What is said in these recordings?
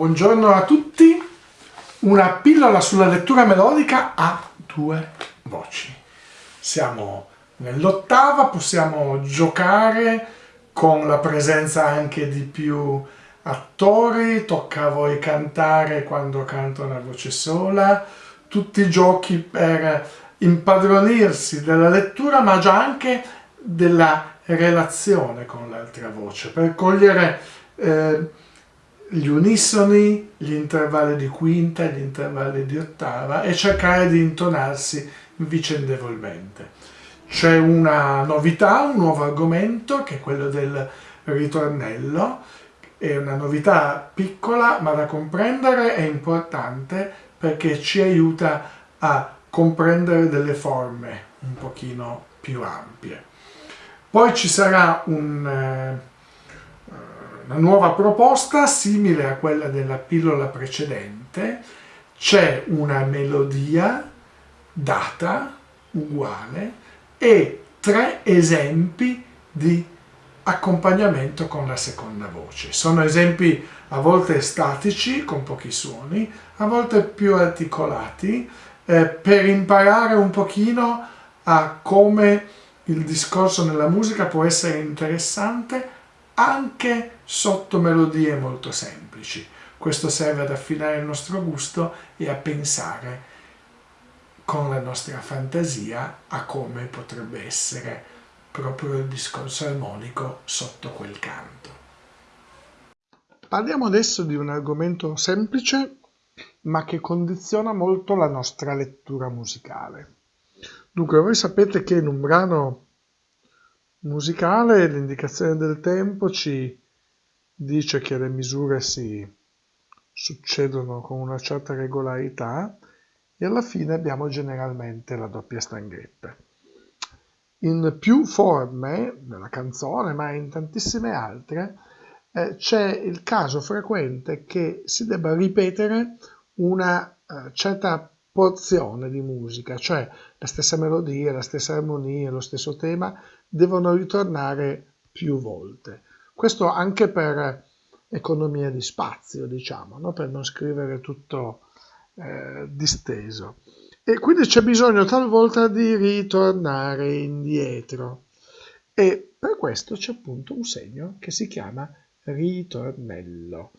Buongiorno a tutti, una pillola sulla lettura melodica a due voci. Siamo nell'ottava, possiamo giocare con la presenza anche di più attori, tocca a voi cantare quando canto una voce sola, tutti i giochi per impadronirsi della lettura ma già anche della relazione con l'altra voce, per cogliere eh, gli unisoni, gli intervalli di quinta, gli intervalli di ottava e cercare di intonarsi vicendevolmente. C'è una novità, un nuovo argomento che è quello del ritornello, è una novità piccola ma da comprendere è importante perché ci aiuta a comprendere delle forme un pochino più ampie. Poi ci sarà un, eh, una nuova proposta simile a quella della pillola precedente, c'è una melodia data uguale e tre esempi di accompagnamento con la seconda voce. Sono esempi a volte statici, con pochi suoni, a volte più articolati, eh, per imparare un pochino a come il discorso nella musica può essere interessante anche sotto melodie molto semplici. Questo serve ad affinare il nostro gusto e a pensare con la nostra fantasia a come potrebbe essere proprio il discorso armonico sotto quel canto. Parliamo adesso di un argomento semplice ma che condiziona molto la nostra lettura musicale. Dunque, voi sapete che in un brano musicale l'indicazione del tempo ci dice che le misure si succedono con una certa regolarità e alla fine abbiamo generalmente la doppia stanghetta. In più forme, nella canzone, ma in tantissime altre, eh, c'è il caso frequente che si debba ripetere una eh, certa porzione di musica, cioè la stessa melodia, la stessa armonia, lo stesso tema devono ritornare più volte. Questo anche per economia di spazio, diciamo, no? per non scrivere tutto eh, disteso. E quindi c'è bisogno talvolta di ritornare indietro. E per questo c'è appunto un segno che si chiama ritornello.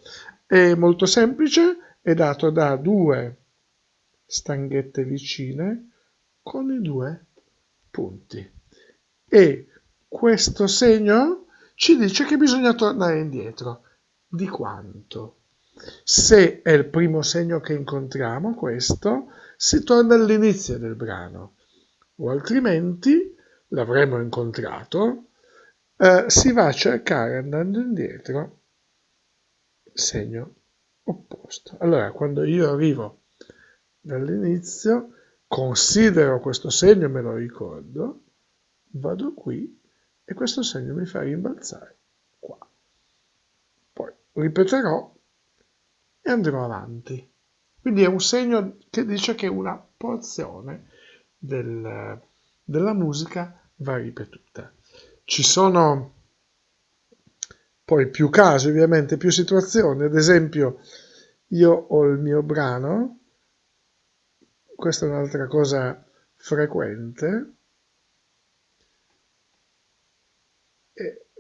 È molto semplice, è dato da due stanghette vicine con i due punti. E questo segno ci dice che bisogna tornare indietro. Di quanto? Se è il primo segno che incontriamo, questo, si torna all'inizio del brano, o altrimenti l'avremo incontrato, eh, si va a cercare andando indietro segno opposto. Allora, quando io arrivo dall'inizio, considero questo segno, me lo ricordo, vado qui e questo segno mi fa rimbalzare qua. Poi ripeterò e andrò avanti. Quindi è un segno che dice che una porzione del, della musica va ripetuta. Ci sono poi più casi, ovviamente, più situazioni. Ad esempio, io ho il mio brano questa è un'altra cosa frequente.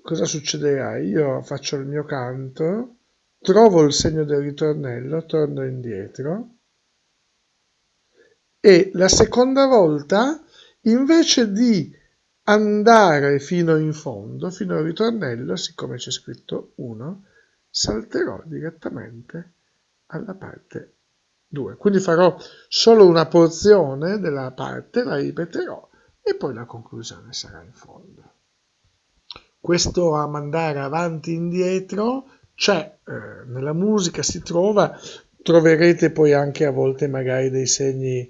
Cosa succederà? Io faccio il mio canto, trovo il segno del ritornello, torno indietro e la seconda volta invece di andare fino in fondo, fino al ritornello, siccome c'è scritto 1, salterò direttamente alla parte 2. Quindi farò solo una porzione della parte, la ripeterò e poi la conclusione sarà in fondo. Questo a mandare avanti e indietro c'è, eh, nella musica si trova, troverete poi anche a volte magari dei segni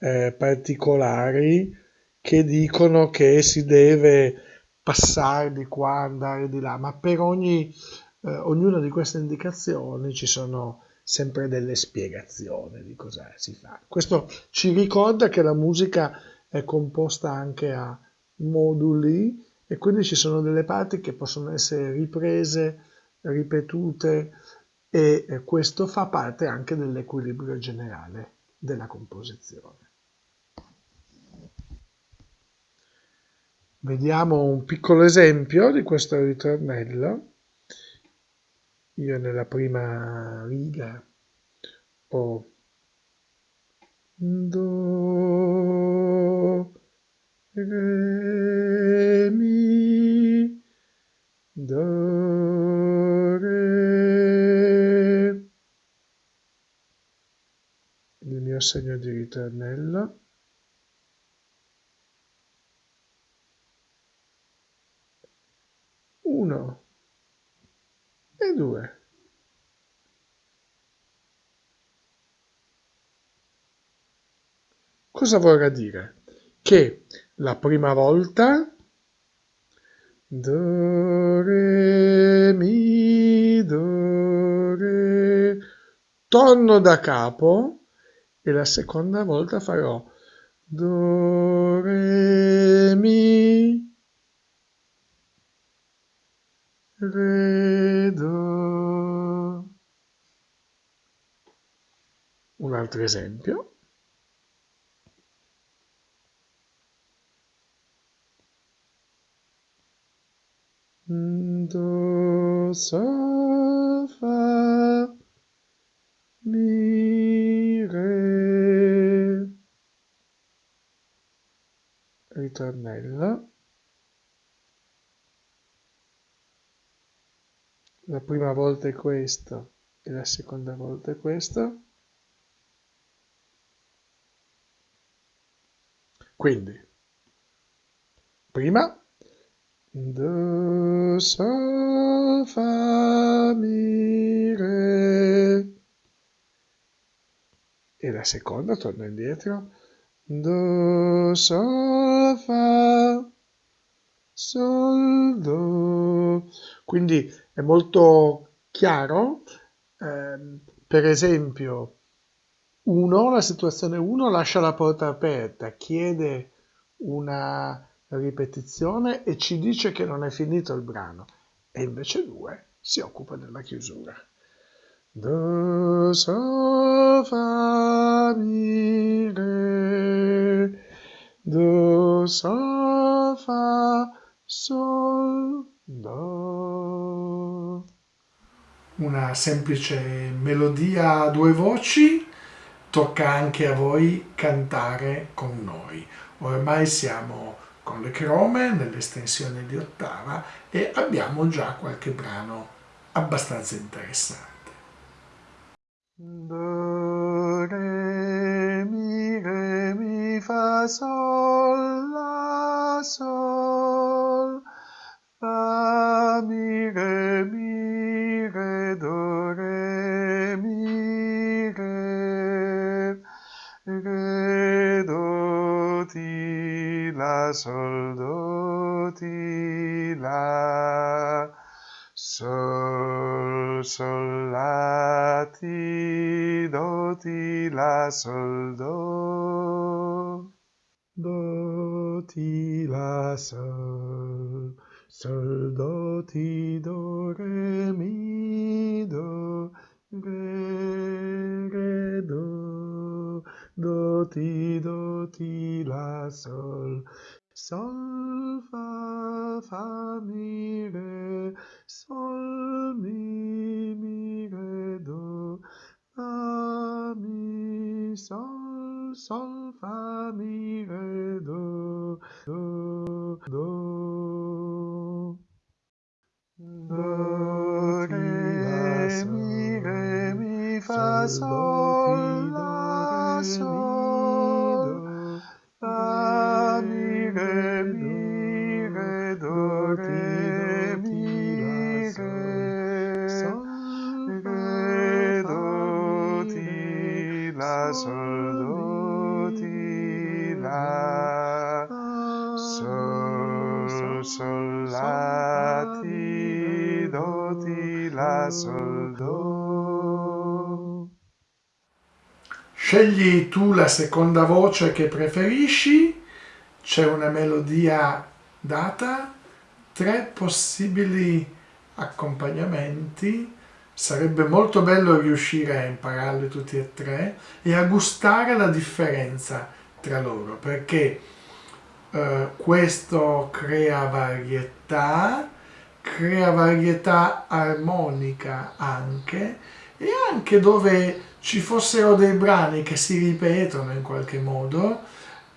eh, particolari che dicono che si deve passare di qua, andare di là, ma per ogni, eh, ognuna di queste indicazioni ci sono sempre delle spiegazioni di cosa si fa. Questo ci ricorda che la musica è composta anche a moduli e quindi ci sono delle parti che possono essere riprese, ripetute e questo fa parte anche dell'equilibrio generale della composizione. Vediamo un piccolo esempio di questo ritornello. Io nella prima riga ho Do, Mio segno di ritornello. 1 e 2. Cosa vorrà dire? Che la prima volta Do, Re, Mi, Do, Re, torno da capo e la seconda volta farò Do, Re, Mi, Vedo. Un altro esempio. Do, sol, Ritornello. la prima volta è questo e la seconda volta è questo. Quindi, prima, Do, Sol, Fa, Mi, Re. E la seconda, torno indietro, Do, Sol, Fa, Sol, Do. Quindi è molto chiaro. Eh, per esempio, uno, la situazione 1 lascia la porta aperta, chiede una ripetizione e ci dice che non è finito il brano e invece 2 si occupa della chiusura. Do, sol, fa, mi, re, do, sol, fa, sol, do. Una semplice melodia a due voci, tocca anche a voi cantare con noi. Ormai siamo con le crome nell'estensione di ottava e abbiamo già qualche brano abbastanza interessante. Do, re, mi, re, mi, fa, sol, la, sol, fa, mi, re, mi, re, do, re, mi, re, re, do, ti, la, sol, do, ti, la, sol, sol, ti, do, ti, la, sol, do, do, ti, la, sol, Sol, do, ti, do, re, mi, do, re, re, do, do, ti, do, ti, la, sol. Sol, fa, fa, mi, re, sol, mi, mi, sol, sol, fa, mi, re, do, do, do. Do, re, mi, re, mi, fa, sol, la, sol, sol, do. Scegli tu la seconda voce che preferisci, c'è una melodia data, tre possibili accompagnamenti Sarebbe molto bello riuscire a impararli tutti e tre e a gustare la differenza tra loro, perché eh, questo crea varietà, crea varietà armonica anche, e anche dove ci fossero dei brani che si ripetono in qualche modo,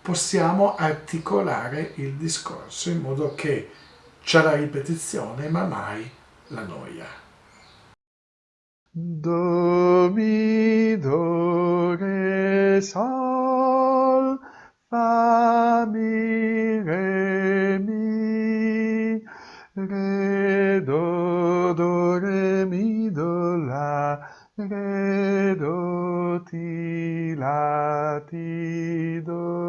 possiamo articolare il discorso in modo che c'è la ripetizione ma mai la noia. Do, mi, do, re, sol, fa, mi, re, re, do, do, re, mi, do, la, re, do, ti, la, ti, do.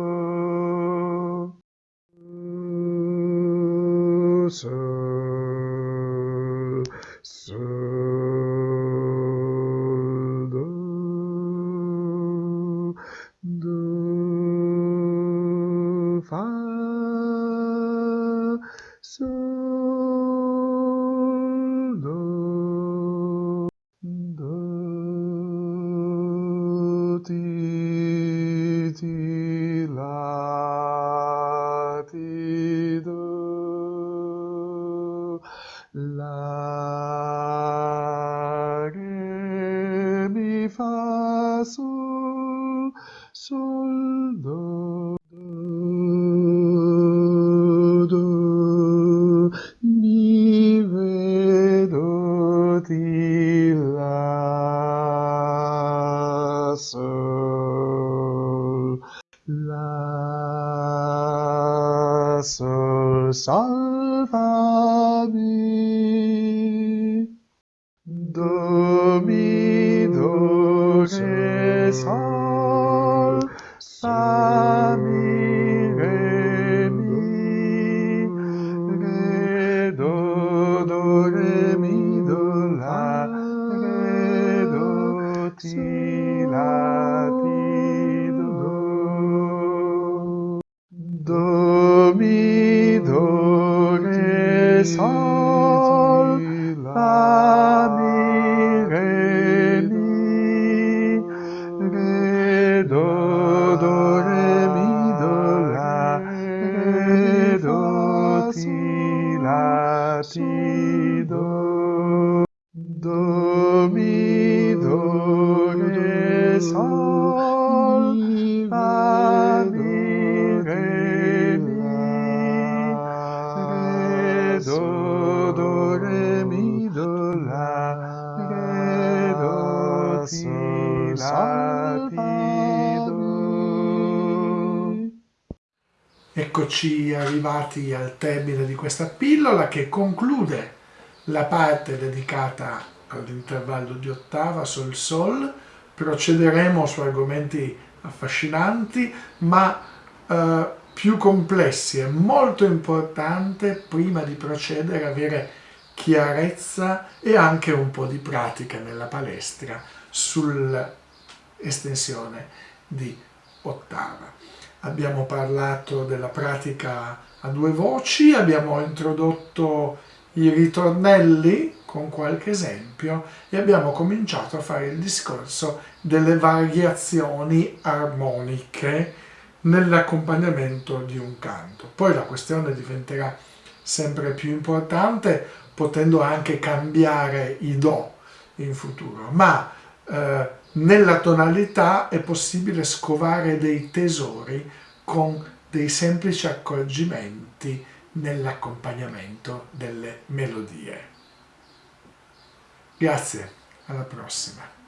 Sol, re, sol, Eccoci arrivati al termine di questa pillola che conclude la parte dedicata all'intervallo di ottava sol sol. Procederemo su argomenti affascinanti ma eh, più complessi. È molto importante prima di procedere avere chiarezza e anche un po' di pratica nella palestra sull'estensione di ottava. Abbiamo parlato della pratica a due voci, abbiamo introdotto i ritornelli con qualche esempio e abbiamo cominciato a fare il discorso delle variazioni armoniche nell'accompagnamento di un canto. Poi la questione diventerà sempre più importante potendo anche cambiare i do in futuro, ma eh, nella tonalità è possibile scovare dei tesori con dei semplici accorgimenti nell'accompagnamento delle melodie. Grazie, alla prossima.